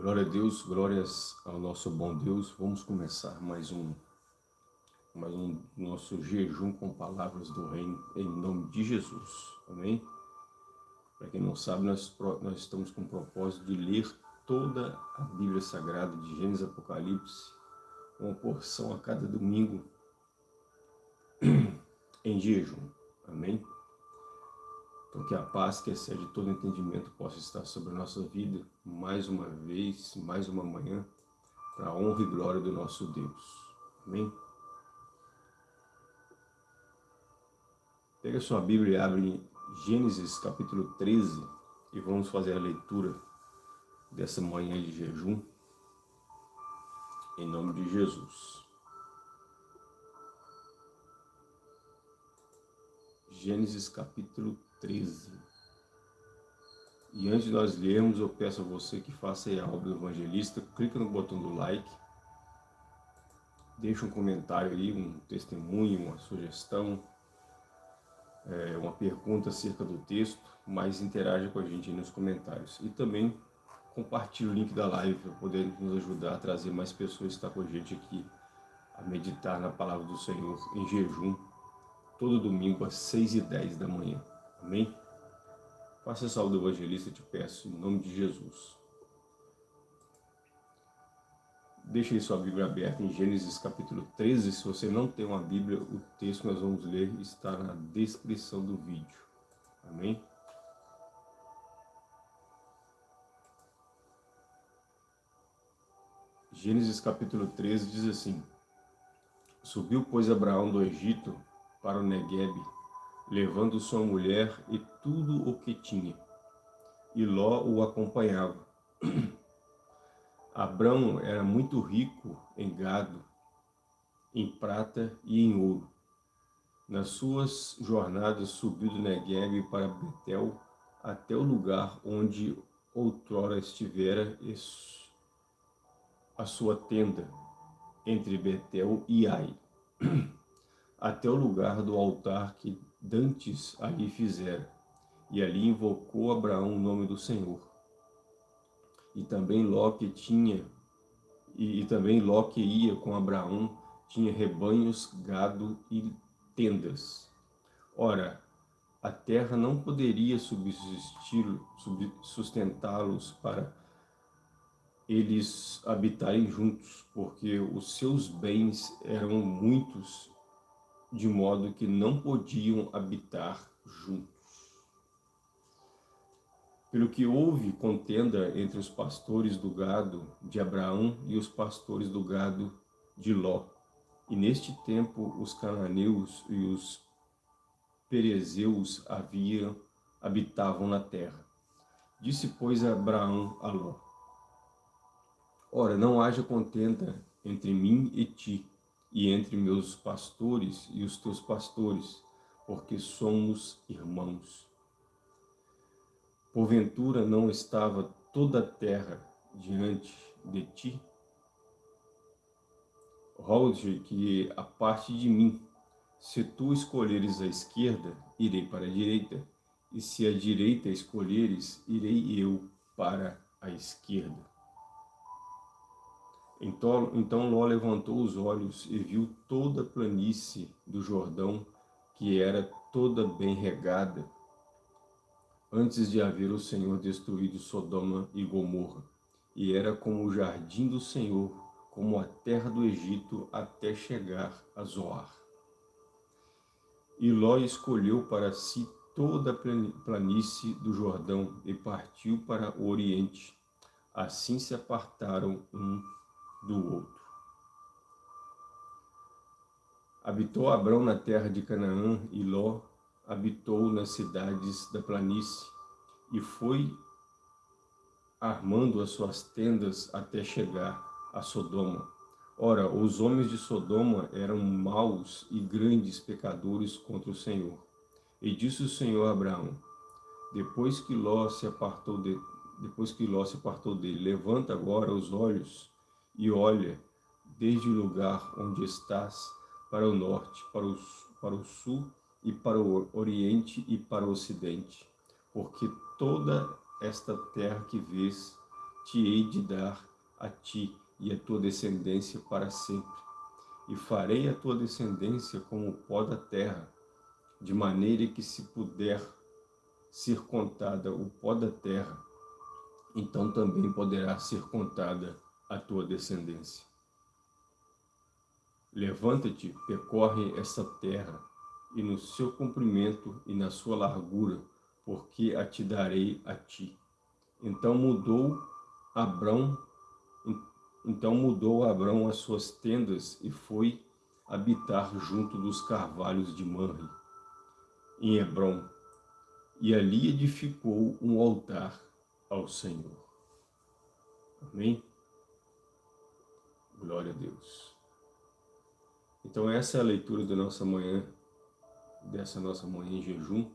Glória a Deus, glórias ao nosso bom Deus. Vamos começar mais um, mais um nosso jejum com palavras do reino, em nome de Jesus. Amém? Para quem não sabe, nós, nós estamos com o propósito de ler toda a Bíblia Sagrada, de Gênesis Apocalipse, uma porção a cada domingo, em jejum. Amém? Então que a paz que excede todo entendimento possa estar sobre a nossa vida, mais uma vez, mais uma manhã, para a honra e glória do nosso Deus. Amém? Pega sua Bíblia e abre Gênesis capítulo 13 e vamos fazer a leitura dessa manhã de jejum, em nome de Jesus. Gênesis capítulo 13. E antes de nós lermos, eu peço a você que faça a obra do evangelista, clica no botão do like, deixa um comentário aí, um testemunho, uma sugestão, é, uma pergunta acerca do texto, mas interaja com a gente aí nos comentários. E também compartilhe o link da live para poder nos ajudar a trazer mais pessoas que estão com a gente aqui a meditar na palavra do Senhor em jejum, todo domingo às 6 e 10 da manhã. Amém? Faça a do evangelista, te peço, em nome de Jesus. Deixe aí sua Bíblia aberta em Gênesis capítulo 13. Se você não tem uma Bíblia, o texto que nós vamos ler está na descrição do vídeo. Amém? Gênesis capítulo 13 diz assim, Subiu, pois, Abraão do Egito para o Negueb, levando sua mulher e tudo o que tinha. E Ló o acompanhava. Abrão era muito rico em gado, em prata e em ouro. Nas suas jornadas subiu do Negueb para Betel, até o lugar onde outrora estivera a sua tenda, entre Betel e Ai, até o lugar do altar que dantes ali fizera, e ali invocou Abraão o nome do Senhor. E também Ló que tinha, e, e também Ló que ia com Abraão, tinha rebanhos, gado e tendas. Ora, a terra não poderia subsistir, sustentá-los para eles habitarem juntos, porque os seus bens eram muitos de modo que não podiam habitar juntos. Pelo que houve contenda entre os pastores do gado de Abraão e os pastores do gado de Ló. E neste tempo os cananeus e os perezeus haviam, habitavam na terra. Disse, pois, Abraão a Ló, Ora, não haja contenda entre mim e ti, e entre meus pastores e os teus pastores, porque somos irmãos. Porventura não estava toda a terra diante de ti? Rogo-te que a parte de mim, se tu escolheres a esquerda, irei para a direita, e se a direita escolheres, irei eu para a esquerda. Então, então Ló levantou os olhos e viu toda a planície do Jordão, que era toda bem regada, antes de haver o Senhor destruído Sodoma e Gomorra. E era como o jardim do Senhor, como a terra do Egito, até chegar a Zoar. E Ló escolheu para si toda a planície do Jordão e partiu para o Oriente. Assim se apartaram um do outro. Habitou Abrão na terra de Canaã e Ló habitou nas cidades da planície e foi armando as suas tendas até chegar a Sodoma. Ora, os homens de Sodoma eram maus e grandes pecadores contra o Senhor. E disse o Senhor a Abraão, depois que Ló se apartou de, depois que Ló se apartou dele, levanta agora os olhos e olha desde o lugar onde estás para o norte, para o, para o sul e para o oriente e para o ocidente, porque toda esta terra que vês te hei de dar a ti e a tua descendência para sempre. E farei a tua descendência como o pó da terra, de maneira que se puder ser contada o pó da terra, então também poderá ser contada a tua descendência. Levanta-te, percorre esta terra, e no seu comprimento e na sua largura, porque a te darei a ti. Então mudou Abrão, então mudou Abrão as suas tendas e foi habitar junto dos carvalhos de Manre, em Hebron, e ali edificou um altar ao Senhor. Amém? Glória a Deus. Então essa é a leitura da nossa manhã, dessa nossa manhã em jejum,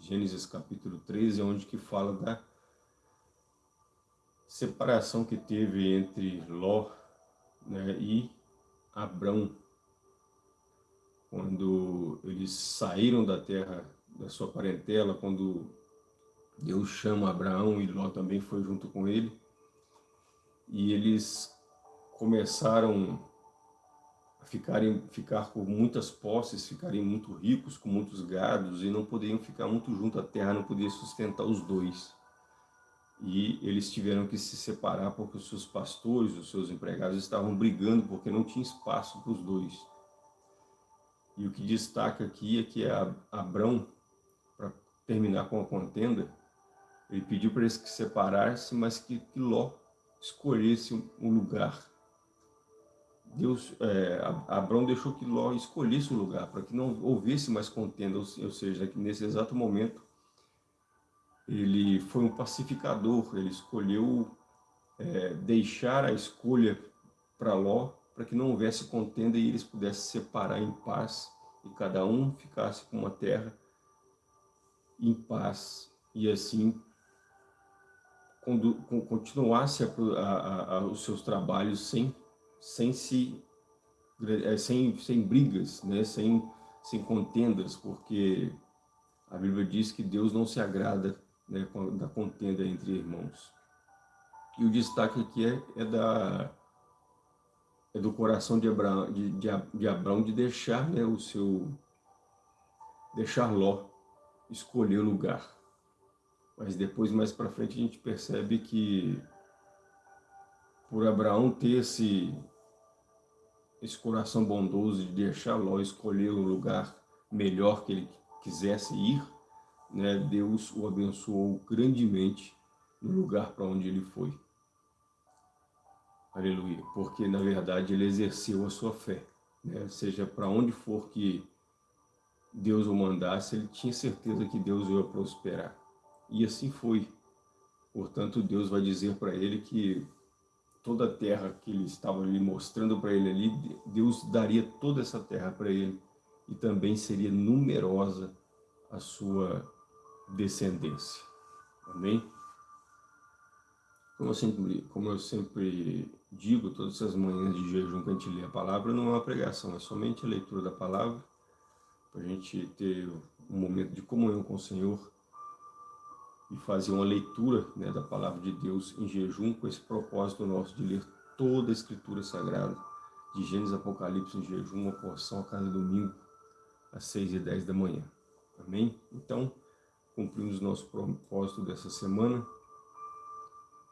Gênesis capítulo 13, onde que fala da separação que teve entre Ló né, e Abrão, quando eles saíram da terra da sua parentela, quando Deus chama Abraão e Ló também foi junto com ele, e eles começaram a ficarem, ficar com muitas posses, ficarem muito ricos, com muitos gados, e não poderiam ficar muito junto à terra, não podia sustentar os dois. E eles tiveram que se separar porque os seus pastores, os seus empregados estavam brigando porque não tinha espaço para os dois. E o que destaca aqui é que Abrão terminar com a contenda, ele pediu para eles que se separassem, mas que, que Ló escolhesse um lugar. Deus, é, Abraão deixou que Ló escolhesse um lugar, para que não houvesse mais contenda, ou, seja, que nesse exato momento ele foi um pacificador, ele escolheu é, deixar a escolha para Ló, para que não houvesse contenda e eles pudessem se separar em paz, e cada um ficasse com uma terra em paz e assim continuasse a, a, a, os seus trabalhos sem, sem se é, sem, sem brigas, né? sem, sem contendas, porque a Bíblia diz que Deus não se agrada né, da contenda entre irmãos. E o destaque aqui é, é da é do coração de Abraão de, de, de Abraão de deixar né, o seu deixar Ló escolher o lugar. Mas depois, mais para frente, a gente percebe que por Abraão ter esse, esse coração bondoso de deixar Ló escolher o lugar melhor que ele quisesse ir, né, Deus o abençoou grandemente no lugar para onde ele foi. Aleluia. Porque, na verdade, ele exerceu a sua fé. Né? Seja para onde for que Deus o mandasse, ele tinha certeza que Deus ia prosperar. E assim foi. Portanto, Deus vai dizer para ele que toda a terra que ele estava ali mostrando para ele ali, Deus daria toda essa terra para ele e também seria numerosa a sua descendência. Amém? Como eu sempre, como eu sempre digo, todas essas manhãs de jejum que a gente lê a palavra, não é uma pregação, é somente a leitura da palavra para a gente ter um momento de comunhão com o Senhor e fazer uma leitura né, da palavra de Deus em jejum com esse propósito nosso de ler toda a Escritura Sagrada, de Gênesis Apocalipse em jejum, uma porção a cada domingo, às seis e dez da manhã. Amém? Então, cumprimos nosso propósito dessa semana.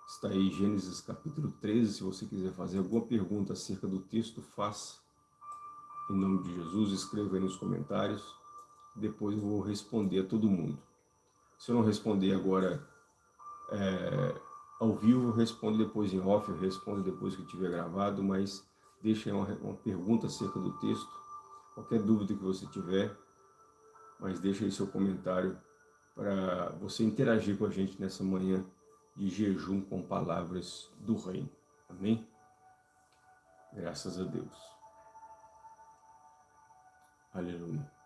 Está aí Gênesis capítulo 13, se você quiser fazer alguma pergunta acerca do texto, faça. Em nome de Jesus, escreva aí nos comentários. Depois eu vou responder a todo mundo. Se eu não responder agora é, ao vivo, respondo depois em off, eu respondo depois que tiver gravado, mas deixe uma, uma pergunta acerca do texto, qualquer dúvida que você tiver, mas deixe aí seu comentário para você interagir com a gente nessa manhã de jejum com palavras do reino. Amém? Graças a Deus. Aleluia.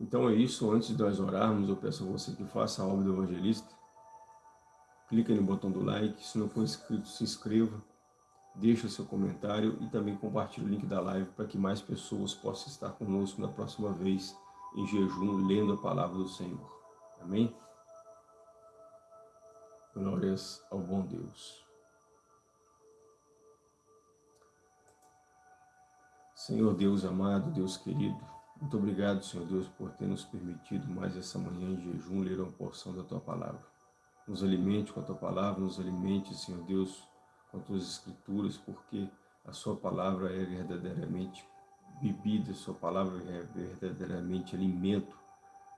Então é isso, antes de nós orarmos, eu peço a você que faça a obra do evangelista. Clique no botão do like, se não for inscrito, se inscreva, deixe o seu comentário e também compartilhe o link da live para que mais pessoas possam estar conosco na próxima vez em jejum, lendo a palavra do Senhor. Amém? Glórias ao bom Deus. Senhor Deus amado, Deus querido, muito obrigado, Senhor Deus, por ter nos permitido mais essa manhã em jejum ler uma porção da Tua Palavra. Nos alimente com a Tua Palavra, nos alimente, Senhor Deus, com as Tuas Escrituras, porque a Sua Palavra é verdadeiramente bebida, a Sua Palavra é verdadeiramente alimento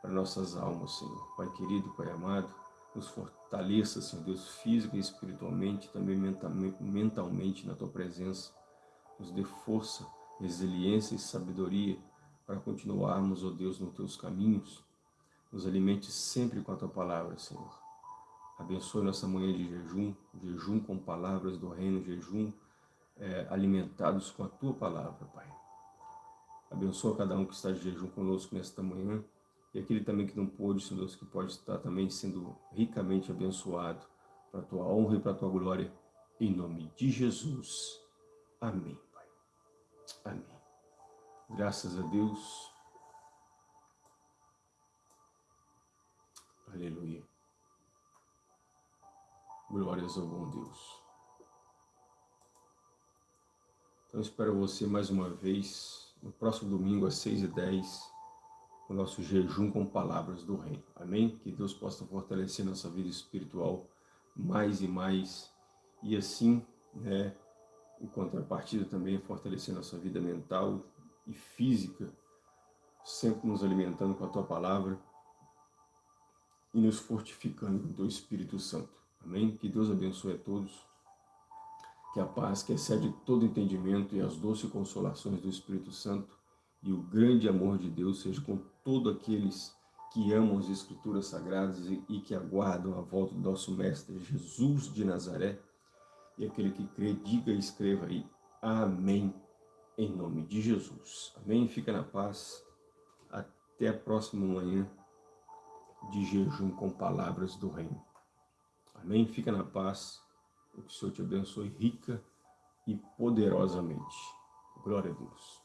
para nossas almas, Senhor. Pai querido, Pai amado, nos fortaleça, Senhor Deus, física e espiritualmente, também mentalmente na Tua presença. Nos dê força, resiliência e sabedoria para continuarmos, ó oh Deus, nos Teus caminhos. Nos alimente sempre com a Tua palavra, Senhor. Abençoe nossa manhã de jejum, jejum com palavras do reino, jejum é, alimentados com a Tua palavra, Pai. Abençoa cada um que está de jejum conosco nesta manhã e aquele também que não pôde, Senhor Deus, que pode estar também sendo ricamente abençoado para a Tua honra e para a Tua glória, em nome de Jesus. Amém, Pai. Amém. Graças a Deus. Aleluia. Glórias ao bom Deus. Então espero você mais uma vez no próximo domingo às 6h10 o nosso jejum com palavras do reino. Amém? Que Deus possa fortalecer nossa vida espiritual mais e mais e assim, né, em contrapartida também fortalecer nossa vida mental, e física, sempre nos alimentando com a Tua Palavra e nos fortificando com o Teu Espírito Santo. Amém? Que Deus abençoe a todos, que a paz que excede todo entendimento e as doces consolações do Espírito Santo e o grande amor de Deus seja com todos aqueles que amam as Escrituras Sagradas e que aguardam a volta do nosso Mestre Jesus de Nazaré. E aquele que crê, diga e escreva aí. Amém em nome de Jesus. Amém? Fica na paz. Até a próxima manhã de jejum com palavras do reino. Amém? Fica na paz. O Senhor te abençoe rica e poderosamente. Glória a Deus.